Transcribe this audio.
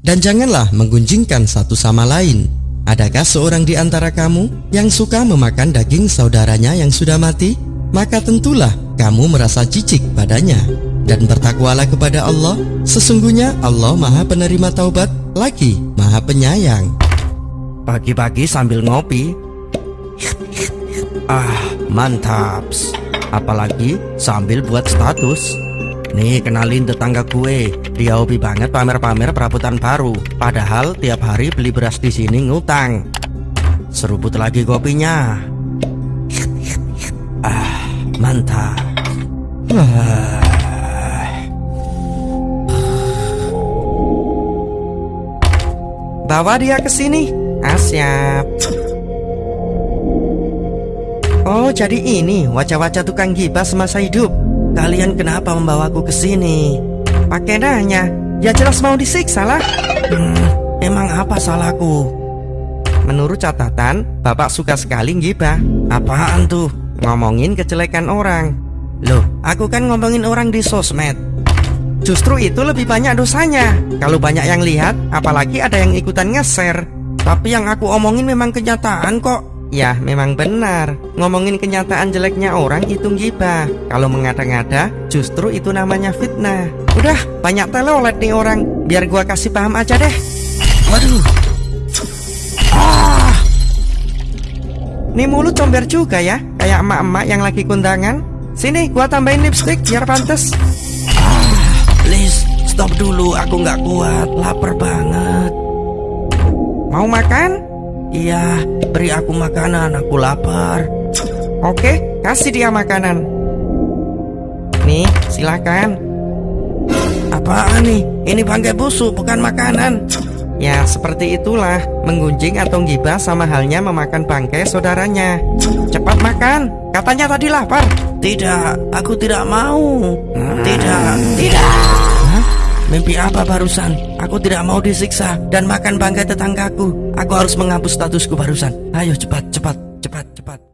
Dan janganlah menggunjingkan satu sama lain. Adakah seorang di antara kamu yang suka memakan daging saudaranya yang sudah mati? Maka tentulah kamu merasa jijik padanya. Dan bertakwalah kepada Allah, sesungguhnya Allah maha penerima taubat, lagi maha penyayang. Pagi-pagi sambil ngopi Ah mantap Apalagi sambil buat status Nih kenalin tetangga gue. Dia hobi banget pamer-pamer perabotan baru. Padahal tiap hari beli beras di sini ngutang. Seruput lagi kopinya. Ah mantap. Ah. Bawa dia ke sini. Ah siap. Oh jadi ini wajah-wajah tukang gibah semasa hidup Kalian kenapa membawaku ke sini? Pakai nanya. Ya jelas mau disiksa lah. Hmm, Emang apa salahku? Menurut catatan Bapak suka sekali gibah Apaan tuh? Ngomongin kejelekan orang. Loh aku kan ngomongin orang di sosmed. Justru itu lebih banyak dosanya. Kalau banyak yang lihat Apalagi ada yang ikutan nge-share. Tapi yang aku omongin memang kenyataan kok Ya memang benar. Ngomongin kenyataan jeleknya orang itu gibah. Kalau mengada-ngada justru itu namanya fitnah. Udah banyak telolet nih orang. Biar gua kasih paham aja deh. Waduh. Ah. Nih mulut comber juga ya. Kayak emak-emak yang lagi kundangan. Sini gua tambahin lipstick biar pantas ah, Please stop dulu. Aku nggak kuat. Lapar banget. Mau makan? Iya, beri aku makanan, aku lapar. Oke, kasih dia makanan. Nih, silakan. Apaan nih? Ini bangkai busuk, bukan makanan. Ya, seperti itulah. Menggunjing atau gibah sama halnya memakan bangkai saudaranya. Cepat makan. Katanya tadi lapar. Tidak, aku tidak mau. Tidak, tidak. Mimpi apa barusan? Aku tidak mau disiksa dan makan bangkai tetanggaku. Aku harus menghapus statusku barusan. Ayo cepat, cepat, cepat, cepat.